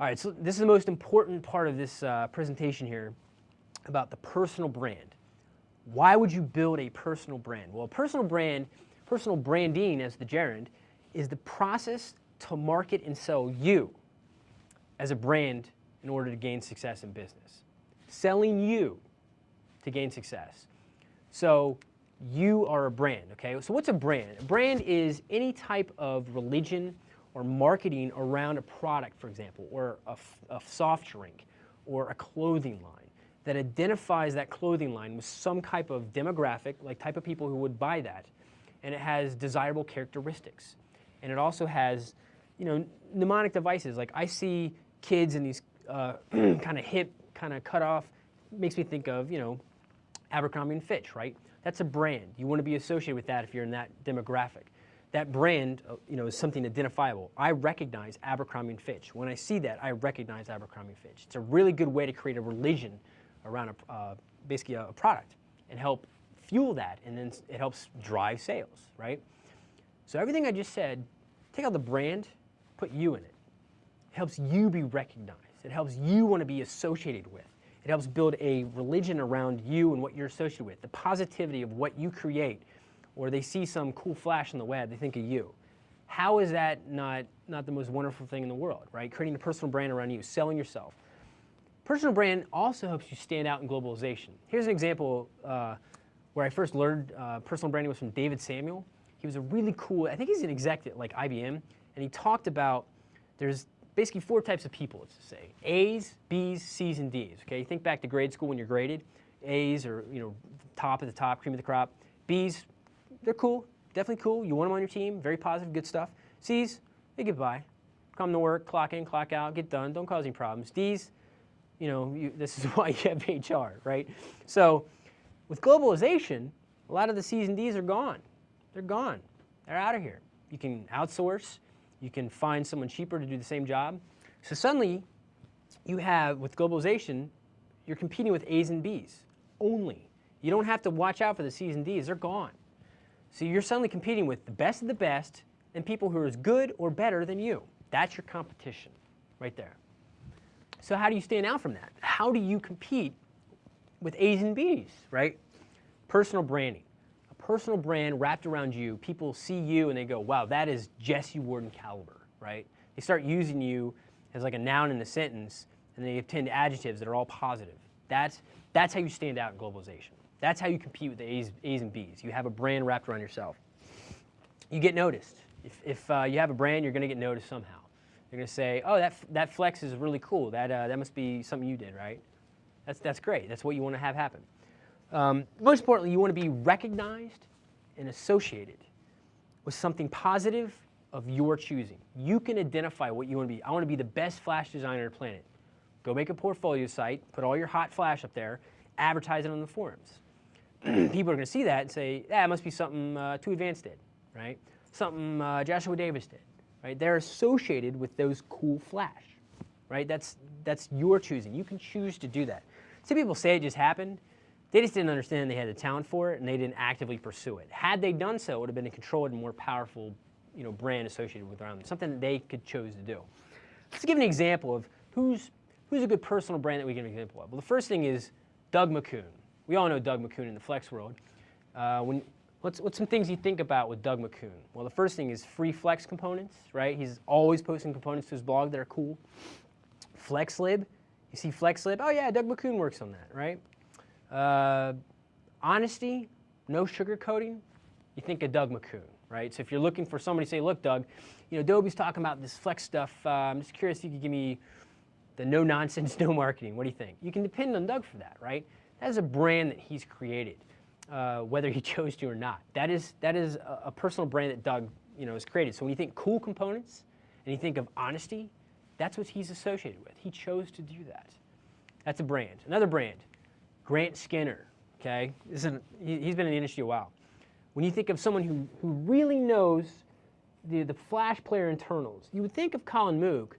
All right, so this is the most important part of this uh, presentation here about the personal brand. Why would you build a personal brand? Well, personal brand, personal branding as the gerund, is the process to market and sell you as a brand in order to gain success in business. Selling you to gain success. So you are a brand, okay? So what's a brand? A brand is any type of religion or marketing around a product, for example, or a, a soft drink or a clothing line that identifies that clothing line with some type of demographic, like type of people who would buy that, and it has desirable characteristics. And it also has, you know, mnemonic devices. Like I see kids in these uh, kind of hip, kind of cut off, makes me think of, you know, Abercrombie and Fitch, right? That's a brand. You want to be associated with that if you're in that demographic that brand uh, you know, is something identifiable. I recognize Abercrombie & Fitch. When I see that, I recognize Abercrombie & Fitch. It's a really good way to create a religion around a, uh, basically a, a, product and help fuel that, and then it helps drive sales, right? So everything I just said, take out the brand, put you in it. It helps you be recognized. It helps you want to be associated with. It helps build a religion around you and what you're associated with, the positivity of what you create or they see some cool flash on the web, they think of you. How is that not, not the most wonderful thing in the world, right? Creating a personal brand around you, selling yourself. Personal brand also helps you stand out in globalization. Here's an example uh, where I first learned uh, personal branding was from David Samuel. He was a really cool, I think he's an exec at like IBM, and he talked about there's basically four types of people, let's say. A's, B's, C's, and D's, okay? Think back to grade school when you're graded. A's are, you know, top of the top, cream of the crop. B's, they're cool, definitely cool. You want them on your team, very positive, good stuff. C's, they get by. Come to work, clock in, clock out, get done, don't cause any problems. D's, you know, you, this is why you have HR, right? So with globalization, a lot of the C's and D's are gone. They're gone. They're out of here. You can outsource. You can find someone cheaper to do the same job. So suddenly, you have, with globalization, you're competing with A's and B's only. You don't have to watch out for the C's and D's. They're gone. So you're suddenly competing with the best of the best and people who are as good or better than you. That's your competition right there. So how do you stand out from that? How do you compete with A's and B's, right? Personal branding. A personal brand wrapped around you, people see you and they go, wow, that is Jesse Warden caliber, right? They start using you as like a noun in a sentence and they obtain adjectives that are all positive. That's, that's how you stand out in globalization. That's how you compete with the A's, A's and B's. You have a brand wrapped around yourself. You get noticed. If, if uh, you have a brand, you're going to get noticed somehow. You're going to say, oh, that, that flex is really cool. That, uh, that must be something you did, right? That's, that's great. That's what you want to have happen. Um, most importantly, you want to be recognized and associated with something positive of your choosing. You can identify what you want to be. I want to be the best flash designer on the planet. Go make a portfolio site, put all your hot flash up there, advertise it on the forums. people are going to see that and say, it must be something uh, 2Advanced did, right? Something uh, Joshua Davis did, right? They're associated with those cool flash, right? That's, that's your choosing. You can choose to do that. Some people say it just happened. They just didn't understand they had the talent for it and they didn't actively pursue it. Had they done so, it would have been a controlled and more powerful you know, brand associated with around them, something that they could choose to do. Let's give an example of who's, who's a good personal brand that we can give an example of. Well, the first thing is Doug McCune. We all know Doug McCune in the flex world. Uh, when, what's, what's some things you think about with Doug McCune? Well, the first thing is free flex components, right? He's always posting components to his blog that are cool. FlexLib, you see FlexLib, oh yeah, Doug McCune works on that, right? Uh, honesty, no sugarcoating, you think of Doug McCune, right? So if you're looking for somebody say, look, Doug, you know, Adobe's talking about this flex stuff. Uh, I'm just curious if you could give me the no nonsense, no marketing. What do you think? You can depend on Doug for that, right? That is a brand that he's created, uh, whether he chose to or not. That is, that is a, a, personal brand that Doug you know, has created. So when you think cool components and you think of honesty, that's what he's associated with. He chose to do that. That's a brand. Another brand, Grant Skinner, okay? This An, he, has been in the industry a while. When you think of someone who, who really knows the, the Flash player internals, you would think of Colin Moock,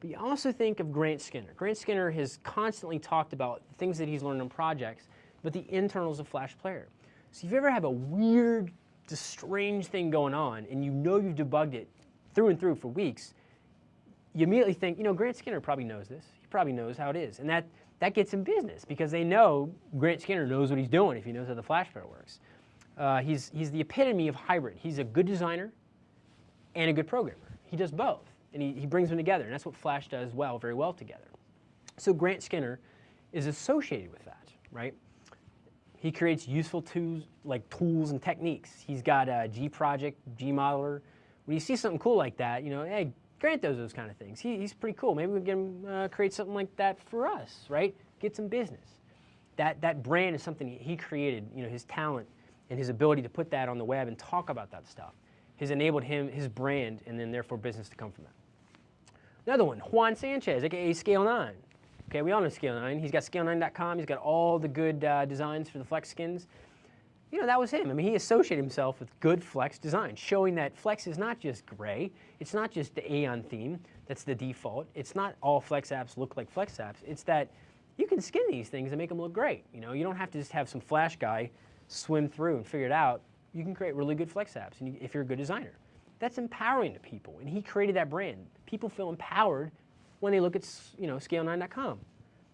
but you also think of Grant Skinner. Grant Skinner has constantly talked about things that he's learned on projects, but the internals of Flash Player. So if you ever have a weird, strange thing going on, and you know you've debugged it through and through for weeks, you immediately think, you know, Grant Skinner probably knows this. He probably knows how it is. And that, that gets him business because they know Grant Skinner knows what he's doing if he knows how the Flash Player works. Uh, he's, he's the epitome of hybrid. He's a good designer and a good programmer. He does both, and he, he brings them together, and that's what Flash does well, very well together. So Grant Skinner is associated with that, right? He creates useful tools like tools and techniques. He's got a G project, gModeler. When you see something cool like that, you know, hey, Grant does those kind of things. He, he's pretty cool. Maybe we can uh, create something like that for us, right? Get some business. That, that brand is something he created, you know, his talent and his ability to put that on the web and talk about that stuff has enabled him, his brand, and then therefore business to come from that. Another one, Juan Sanchez, aka Scale 9. Okay, we all know Scale 9. He's got scale9.com. He's got all the good uh, designs for the Flex skins. You know, that was him. I mean, he associated himself with good Flex design, showing that Flex is not just gray. It's not just the Aeon theme that's the default. It's not all Flex apps look like Flex apps. It's that you can skin these things and make them look great. You know, you don't have to just have some Flash guy swim through and figure it out you can create really good Flex apps if you're a good designer. That's empowering to people, and he created that brand. People feel empowered when they look at you know, scale9.com.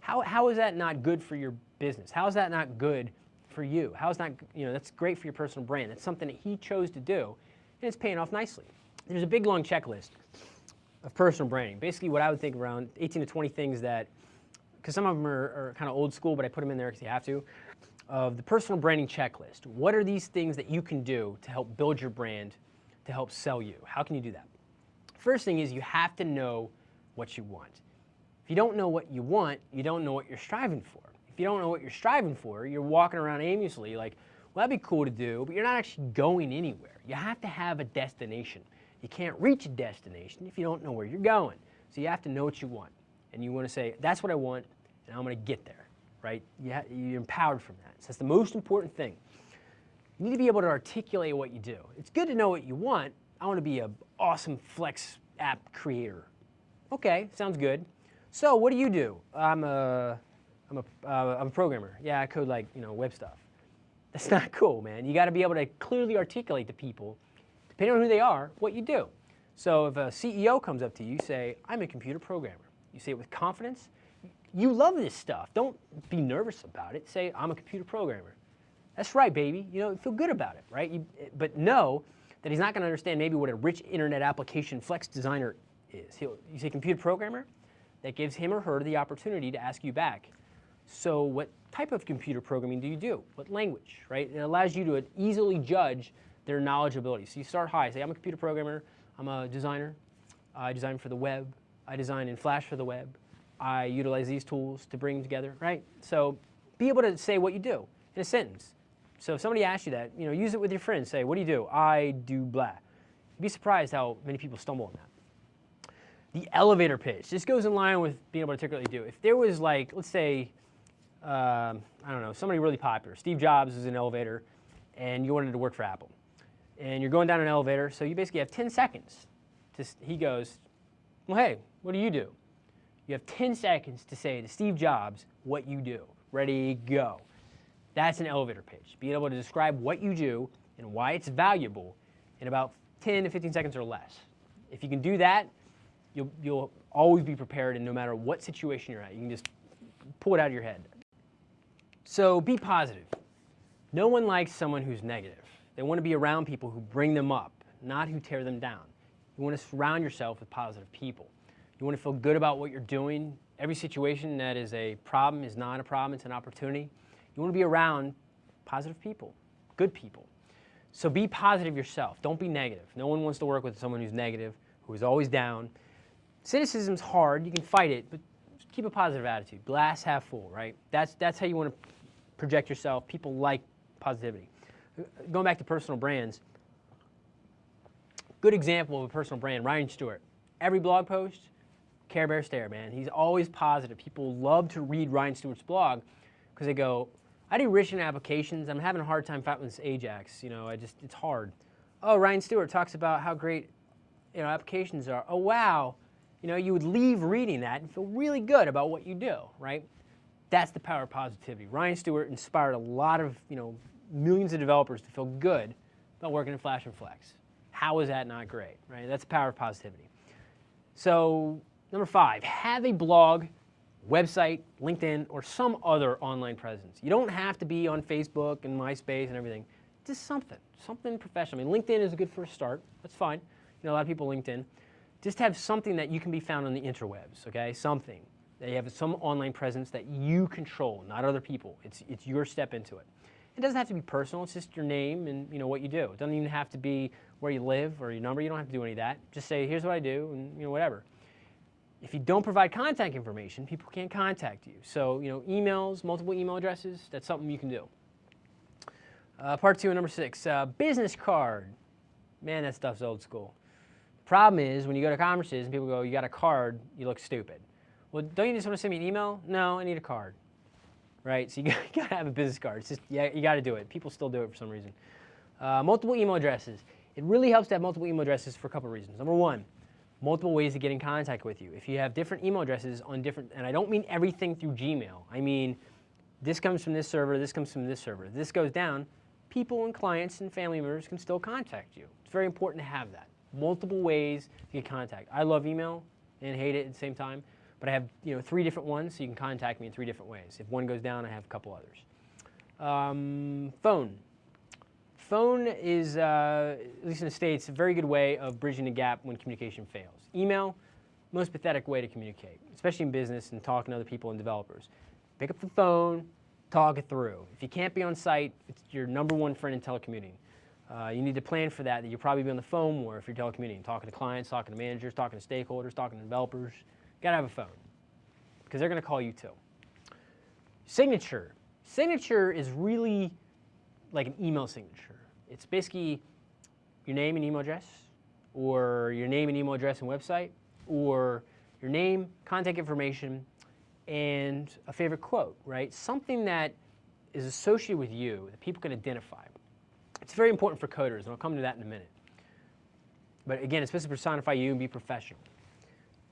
How, how is that not good for your business? How is that not good for you? How is that, you know, that's great for your personal brand. That's something that he chose to do, and it's paying off nicely. There's a big long checklist of personal branding. Basically what I would think around 18 to 20 things that, because some of them are, are kind of old school, but I put them in there because you have to of the personal branding checklist. What are these things that you can do to help build your brand, to help sell you? How can you do that? First thing is you have to know what you want. If you don't know what you want, you don't know what you're striving for. If you don't know what you're striving for, you're walking around aimlessly like, well, that'd be cool to do, but you're not actually going anywhere. You have to have a destination. You can't reach a destination if you don't know where you're going. So you have to know what you want. And you want to say, that's what I want, and I'm going to get there right? You you're empowered from that. So that's the most important thing. You need to be able to articulate what you do. It's good to know what you want. I want to be an awesome Flex app creator. Okay, sounds good. So what do you do? I'm a, I'm a, uh, I'm a programmer. Yeah, I code like, you know, web stuff. That's not cool, man. You got to be able to clearly articulate to people, depending on who they are, what you do. So if a CEO comes up to you, you say, I'm a computer programmer. You say it with confidence, you love this stuff. Don't be nervous about it. Say, I'm a computer programmer. That's right, baby. You know, feel good about it, right? You, but know that he's not going to understand maybe what a rich internet application flex designer is. He'll, you say computer programmer, that gives him or her the opportunity to ask you back. So what type of computer programming do you do? What language, right? It allows you to easily judge their knowledge ability. So you start high, say I'm a computer programmer, I'm a designer, I design for the web, I design in Flash for the web, I utilize these tools to bring them together, right? So be able to say what you do in a sentence. So if somebody asks you that, you know, use it with your friends. Say, what do you do? I do blah. You'd be surprised how many people stumble on that. The elevator pitch. This goes in line with being able to articulately do. If there was like, let's say, um, I don't know, somebody really popular. Steve Jobs is an elevator, and you wanted to work for Apple. And you're going down an elevator, so you basically have 10 seconds. To, he goes, well, hey, what do you do? You have 10 seconds to say to Steve Jobs what you do. Ready, go. That's an elevator pitch. Being able to describe what you do and why it's valuable in about 10 to 15 seconds or less. If you can do that, you'll, you'll always be prepared and no matter what situation you're at, you can just pull it out of your head. So be positive. No one likes someone who's negative. They want to be around people who bring them up, not who tear them down. You want to surround yourself with positive people. You want to feel good about what you're doing. Every situation that is a problem is not a problem, it's an opportunity. You want to be around positive people, good people. So be positive yourself. Don't be negative. No one wants to work with someone who's negative, who is always down. Cynicism's hard. You can fight it, but keep a positive attitude. Glass half full, right? That's, that's how you want to project yourself. People like positivity. Going back to personal brands, good example of a personal brand, Ryan Stewart. Every blog post, Care Bear Stare, man. He's always positive. People love to read Ryan Stewart's blog because they go, I do rich in applications. I'm having a hard time fighting this Ajax. You know, I just, it's hard. Oh, Ryan Stewart talks about how great, you know, applications are. Oh, wow. You know, you would leave reading that and feel really good about what you do, right? That's the power of positivity. Ryan Stewart inspired a lot of, you know, millions of developers to feel good about working in Flash and Flex. How is that not great, right? That's the power of positivity. So number five, have a blog, website, LinkedIn, or some other online presence. You don't have to be on Facebook and MySpace and everything. Just something, something professional. I mean, LinkedIn is a good first start. That's fine. You know, a lot of people LinkedIn. Just have something that you can be found on the interwebs, okay? Something. You have some online presence that you control, not other people. It's, it's your step into it. It doesn't have to be personal. It's just your name and you know what you do. It doesn't even have to be where you live or your number. You don't have to do any of that. Just say, here's what I do, and you know whatever. If you don't provide contact information, people can't contact you. So you know, emails, multiple email addresses. That's something you can do. Uh, part two, number six, uh, business card. Man, that stuff's old school. Problem is, when you go to conferences and people go, you got a card, you look stupid. Well, don't you just want to send me an email? No, I need a card. Right? So you got to have a business card. It's just, yeah, you got to do it. People still do it for some reason. Uh, multiple email addresses. It really helps to have multiple email addresses for a couple of reasons. Number one, multiple ways to get in contact with you. If you have different email addresses on different, and I don't mean everything through Gmail. I mean, this comes from this server, this comes from this server. This goes down, people and clients and family members can still contact you. It's very important to have that. Multiple ways to get contact. I love email and hate it at the same time, but I have you know three different ones, so you can contact me in three different ways. If one goes down, I have a couple others. Um, phone. Phone is, uh, at least in the States, a very good way of bridging the gap when communication fails. Email, most pathetic way to communicate, especially in business and talking to other people and developers. Pick up the phone, talk it through. If you can't be on site, it's your number one friend in telecommuting. Uh, you need to plan for that, that you'll probably be on the phone more if you're telecommuting, talking to clients, talking to managers, talking to stakeholders, talking to developers. Gotta have a phone, because they're gonna call you too. Signature. Signature is really like an email signature. It's basically your name and email address, or your name and email address and website, or your name, contact information, and a favorite quote, right? Something that is associated with you that people can identify. It's very important for coders, and I'll come to that in a minute. But again, it's supposed to personify you and be professional.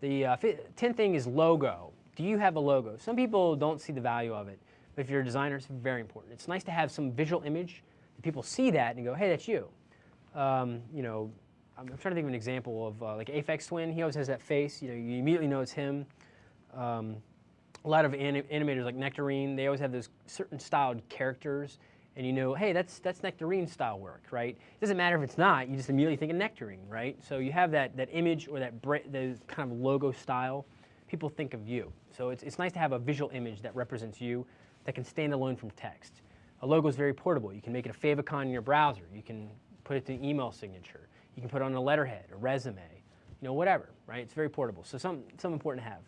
The uh, 10th thing is logo. Do you have a logo? Some people don't see the value of it, but if you're a designer, it's very important. It's nice to have some visual image that people see that and go, hey, that's you. Um, you know, I'm trying to think of an example of uh, like Aphex Twin. He always has that face. You know, you immediately know it's him. Um, a lot of anim animators like Nectarine, they always have those certain styled characters, and you know, hey, that's that's Nectarine style work, right? It doesn't matter if it's not. You just immediately think of Nectarine, right? So you have that that image or that kind of logo style. People think of you. So it's it's nice to have a visual image that represents you, that can stand alone from text. A logo is very portable. You can make it a favicon in your browser. You can put it to an email signature. You can put it on a letterhead, a resume, you know, whatever, right? It's very portable. So some, some important to have.